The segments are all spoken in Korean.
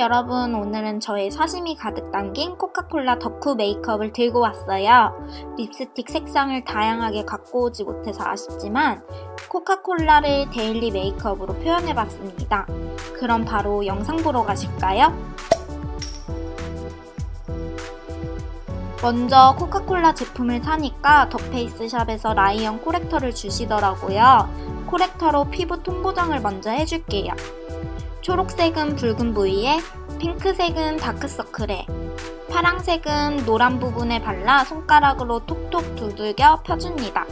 여러분 오늘은 저의 사심이 가득 담긴 코카콜라 덕후 메이크업을 들고 왔어요. 립스틱 색상을 다양하게 갖고 오지 못해서 아쉽지만 코카콜라를 daily 메이크업으로 표현해봤습니다. 그럼 바로 영상 보러 가실까요? 먼저 코카콜라 제품을 사니까 더페이스샵에서 라이언 corrector를 주시더라고요. corrector로 피부 톤 보정을 먼저 해줄게요. 초록색은 붉은 부위에 핑크색은 다크서클에 파랑색은 노란 부분에 발라 손가락으로 톡톡 두들겨 펴줍니다.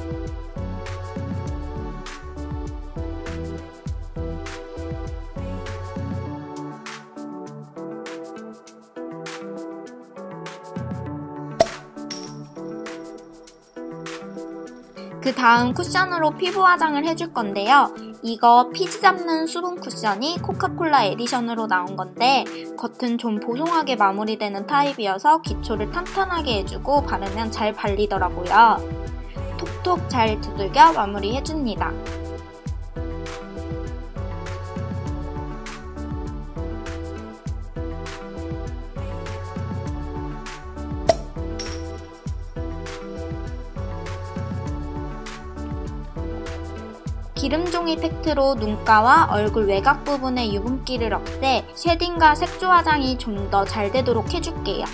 그 다음 쿠션으로 피부 화장을 해줄 건데요. 이거 피지 잡는 수분 쿠션이 코카콜라 edition으로 나온 건데 겉은 좀 보송하게 마무리되는 타입이어서 기초를 탄탄하게 해주고 바르면 잘 발리더라고요. 톡톡 잘 두들겨 마무리해줍니다. 기름종이 팩트로 눈가와 얼굴 외곽 부분의 유분기를 없애 shading과 색조 화장이 좀 더 잘 되도록 해줄게요.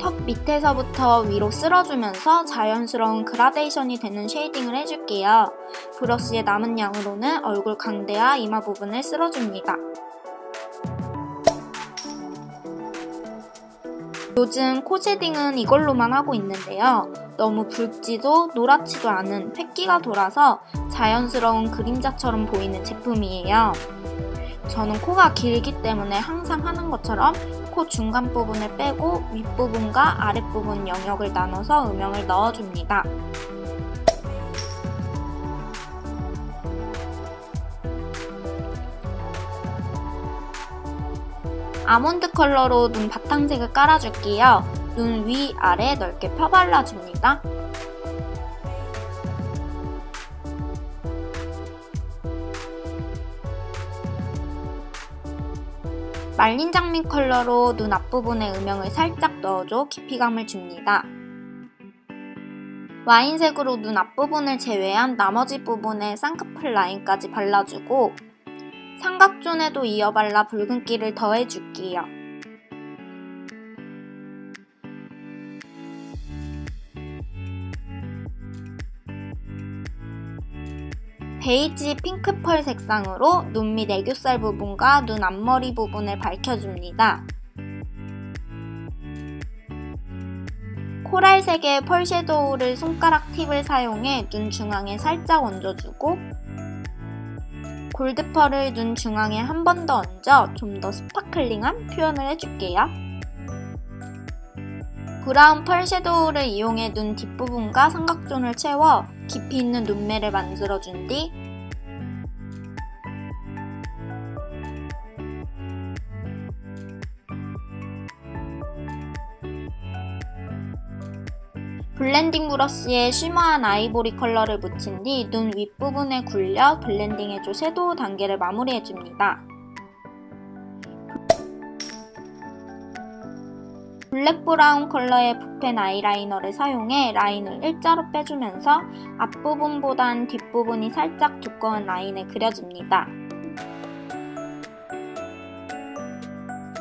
턱 밑에서부터 위로 쓸어주면서 자연스러운 그라데이션이 되는 shading을 해줄게요. 브러쉬의 남은 양으로는 얼굴 광대와 이마 부분을 쓸어줍니다. 요즘 코 쉐딩은 이걸로만 하고 있는데요. 너무 붉지도 노랗지도 않은 획기가 돌아서 자연스러운 그림자처럼 보이는 제품이에요. 저는 코가 길기 때문에 항상 하는 것처럼 코 중간 부분을 빼고 윗부분과 아랫부분 영역을 나눠서 음영을 넣어줍니다. 아몬드 컬러로 눈 바탕색을 깔아줄게요. 눈 위, 아래 넓게 펴발라줍니다. 말린 장미 컬러로 눈 앞부분에 음영을 살짝 넣어줘 깊이감을 줍니다. 와인색으로 눈 앞부분을 제외한 나머지 부분에 쌍꺼풀 라인까지 발라주고 삼각존에도 이어 발라 붉은기를 더해줄게요. 베이지 핑크펄 색상으로 눈 밑 애교살 부분과 눈 앞머리 부분을 밝혀줍니다. 코랄색의 펄 섀도우를 손가락 팁을 사용해 눈 중앙에 살짝 얹어주고 gold pearl을 눈 중앙에 한 번 더 얹어 좀 더 sparkling한 표현을 해줄게요. brown pearl shadow를 이용해 눈 뒷부분과 삼각존을 채워 깊이 있는 눈매를 만들어준 뒤 blending 브러쉬에 shimmer한 아이보리 컬러를 묻힌 뒤 눈 윗부분에 굴려 blending해줘 shadow 단계를 마무리해줍니다. black brown 컬러의 붓펜 아이라이너를 사용해 라인을 일자로 빼주면서 앞부분보단 뒷부분이 살짝 두꺼운 라인을 그려줍니다.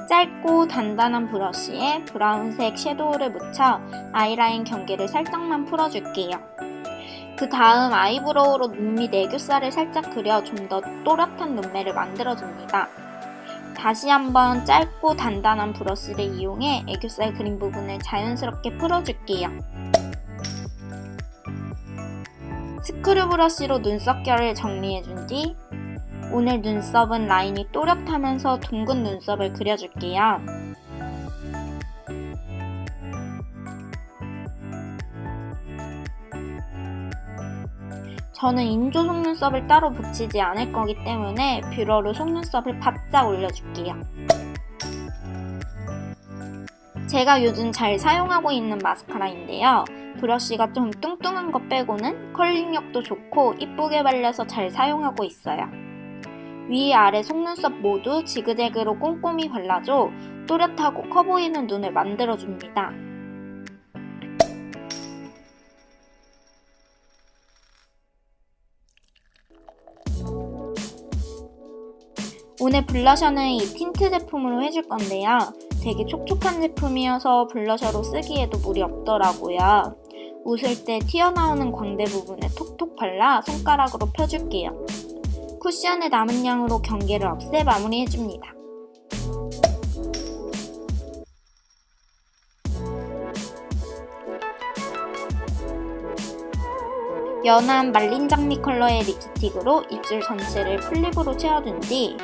짧고 단단한 브러쉬에 brown색 shadow를 묻혀 아이라인 경계를 살짝만 풀어줄게요. 그 다음 eyebrow로 눈밑 애교살을 살짝 그려 좀 더 또렷한 눈매를 만들어줍니다. 다시 한번 짧고 단단한 브러쉬를 이용해 애교살 그림 부분을 자연스럽게 풀어줄게요. 스크류 브러쉬로 눈썹결을 정리해준 뒤 오늘 눈썹은 라인이 또렷하면서 둥근 눈썹을 그려줄게요. 저는 인조 속눈썹을 따로 붙이지 않을 거기 때문에 뷰러로 속눈썹을 바짝 올려줄게요. 제가 요즘 잘 사용하고 있는 마스카라인데요. 브러쉬가 좀 뚱뚱한 것 빼고는 컬링력도 좋고 이쁘게 발려서 잘 사용하고 있어요. 위 아래 속눈썹 모두 지그재그로 꼼꼼히 발라줘 또렷하고 커 보이는 눈을 만들어줍니다. 오늘 blusher는 이 틴트 제품으로 해줄 건데요. 되게 촉촉한 제품이어서 blusher로 쓰기에도 무리 없더라고요. 웃을 때 튀어나오는 광대 부분에 톡톡 발라 손가락으로 펴줄게요. 쿠션의 남은 양으로 경계를 없애 마무리해줍니다. 연한 말린 장미 컬러의 립스틱으로 입술 전체를 full lip으로 채워준 뒤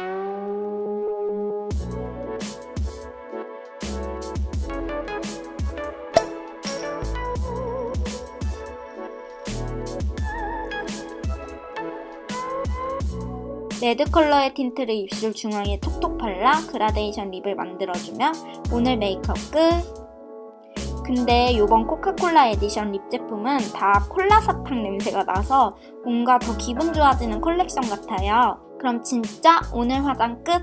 red 컬러의 tint를 입술 중앙에 톡톡 발라 그라데이션 lip을 만들어주면 오늘 메이크업 끝! 근데 이번 코카콜라 edition lip 제품은 다 콜라 사탕 냄새가 나서 뭔가 더 기분 좋아지는 컬렉션 같아요. 그럼 진짜 오늘 화장 끝!